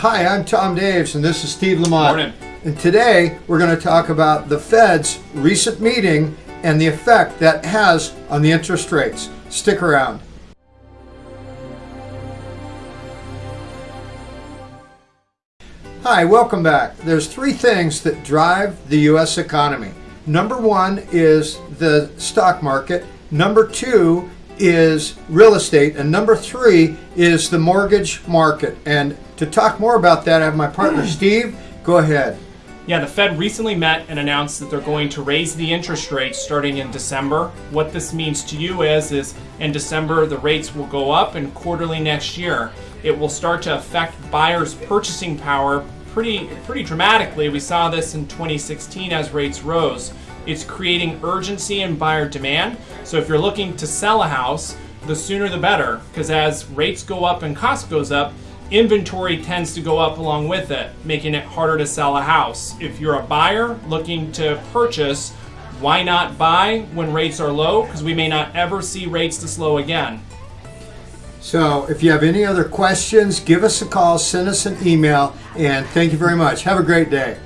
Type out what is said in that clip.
Hi, I'm Tom Daves, and this is Steve Lamont. Morning. And today we're going to talk about the Fed's recent meeting and the effect that has on the interest rates. Stick around. Hi, welcome back. There's three things that drive the U.S. economy. Number one is the stock market. Number two is real estate. And number three is the mortgage market. And to talk more about that, I have my partner Steve. Go ahead. Yeah, the Fed recently met and announced that they're going to raise the interest rates starting in December. What this means to you is is in December the rates will go up and quarterly next year it will start to affect buyers' purchasing power pretty pretty dramatically. We saw this in 2016 as rates rose. It's creating urgency in buyer demand. So if you're looking to sell a house, the sooner the better because as rates go up and cost goes up, inventory tends to go up along with it, making it harder to sell a house. If you're a buyer looking to purchase, why not buy when rates are low? Because we may not ever see rates to slow again. So if you have any other questions, give us a call, send us an email, and thank you very much. Have a great day.